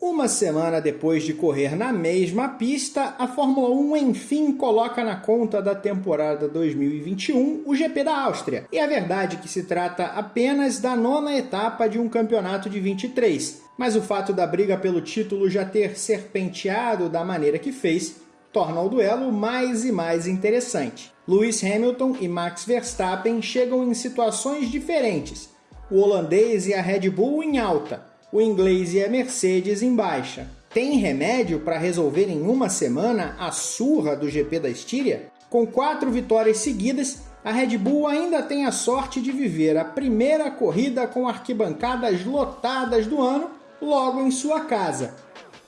Uma semana depois de correr na mesma pista, a Fórmula 1 enfim coloca na conta da temporada 2021 o GP da Áustria. E verdade é que se trata apenas da nona etapa de um campeonato de 23. Mas o fato da briga pelo título já ter serpenteado da maneira que fez torna o duelo mais e mais interessante. Lewis Hamilton e Max Verstappen chegam em situações diferentes. O holandês e a Red Bull em alta, o inglês e a Mercedes em baixa. Tem remédio para resolver em uma semana a surra do GP da Estíria? Com quatro vitórias seguidas, a Red Bull ainda tem a sorte de viver a primeira corrida com arquibancadas lotadas do ano logo em sua casa.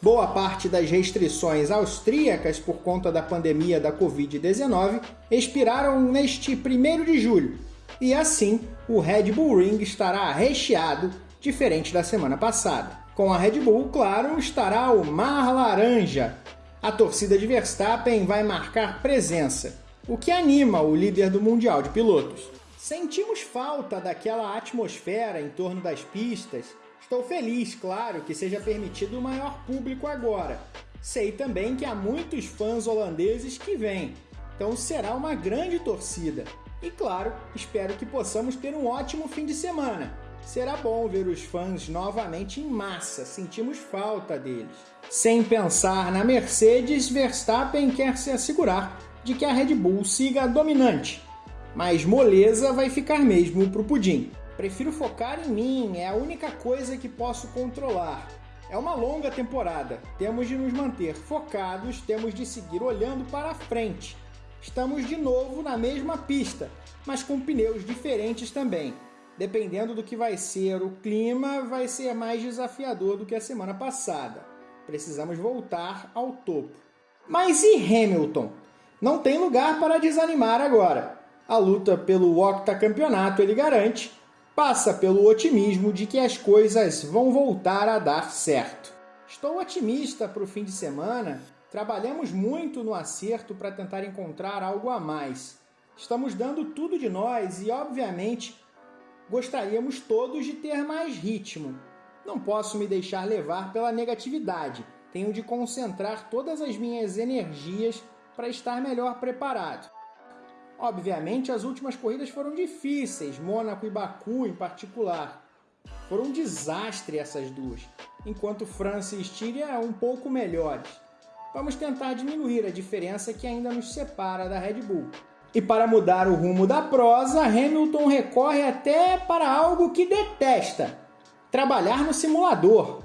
Boa parte das restrições austríacas por conta da pandemia da Covid-19 expiraram neste 1 de julho, e assim o Red Bull Ring estará recheado diferente da semana passada. Com a Red Bull, claro, estará o Mar Laranja. A torcida de Verstappen vai marcar presença, o que anima o líder do Mundial de Pilotos. Sentimos falta daquela atmosfera em torno das pistas. Estou feliz, claro, que seja permitido o maior público agora. Sei também que há muitos fãs holandeses que vêm, então será uma grande torcida. E claro, espero que possamos ter um ótimo fim de semana. Será bom ver os fãs novamente em massa, sentimos falta deles. Sem pensar na Mercedes, Verstappen quer se assegurar de que a Red Bull siga dominante, mas moleza vai ficar mesmo pro pudim. Prefiro focar em mim, é a única coisa que posso controlar. É uma longa temporada, temos de nos manter focados, temos de seguir olhando para frente. Estamos de novo na mesma pista, mas com pneus diferentes também dependendo do que vai ser o clima, vai ser mais desafiador do que a semana passada. Precisamos voltar ao topo. Mas e Hamilton? Não tem lugar para desanimar agora. A luta pelo octacampeonato, ele garante, passa pelo otimismo de que as coisas vão voltar a dar certo. Estou otimista para o fim de semana. Trabalhamos muito no acerto para tentar encontrar algo a mais. Estamos dando tudo de nós e, obviamente, gostaríamos todos de ter mais ritmo. Não posso me deixar levar pela negatividade. Tenho de concentrar todas as minhas energias para estar melhor preparado. Obviamente, as últimas corridas foram difíceis, Mônaco e Baku em particular. Foram um desastre essas duas, enquanto França e Estíria um pouco melhores. Vamos tentar diminuir a diferença que ainda nos separa da Red Bull. E para mudar o rumo da prosa, Hamilton recorre até para algo que detesta: trabalhar no simulador.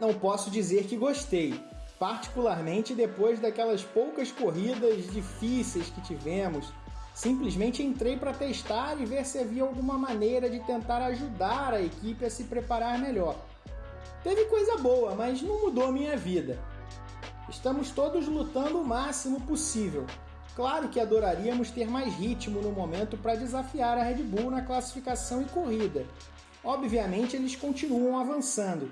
Não posso dizer que gostei, particularmente depois daquelas poucas corridas difíceis que tivemos. Simplesmente entrei para testar e ver se havia alguma maneira de tentar ajudar a equipe a se preparar melhor. Teve coisa boa, mas não mudou minha vida. Estamos todos lutando o máximo possível, Claro que adoraríamos ter mais ritmo no momento para desafiar a Red Bull na classificação e corrida. Obviamente eles continuam avançando,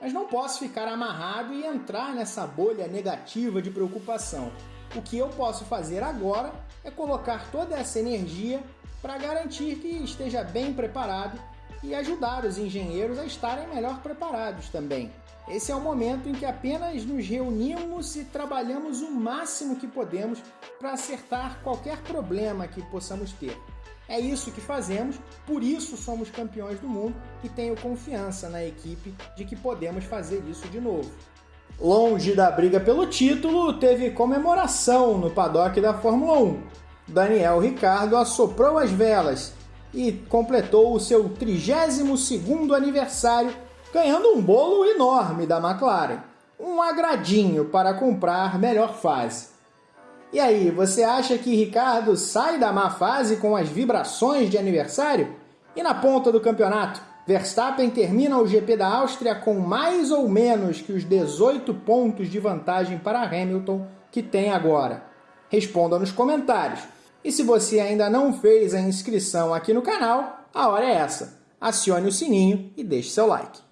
mas não posso ficar amarrado e entrar nessa bolha negativa de preocupação. O que eu posso fazer agora é colocar toda essa energia para garantir que esteja bem preparado e ajudar os engenheiros a estarem melhor preparados também. Esse é o momento em que apenas nos reunimos e trabalhamos o máximo que podemos para acertar qualquer problema que possamos ter. É isso que fazemos, por isso somos campeões do mundo e tenho confiança na equipe de que podemos fazer isso de novo. Longe da briga pelo título, teve comemoração no paddock da Fórmula 1. Daniel Ricardo assoprou as velas e completou o seu 32º aniversário ganhando um bolo enorme da McLaren, um agradinho para comprar melhor fase. E aí, você acha que Ricardo sai da má fase com as vibrações de aniversário? E na ponta do campeonato, Verstappen termina o GP da Áustria com mais ou menos que os 18 pontos de vantagem para Hamilton que tem agora? Responda nos comentários. E se você ainda não fez a inscrição aqui no canal, a hora é essa. Acione o sininho e deixe seu like.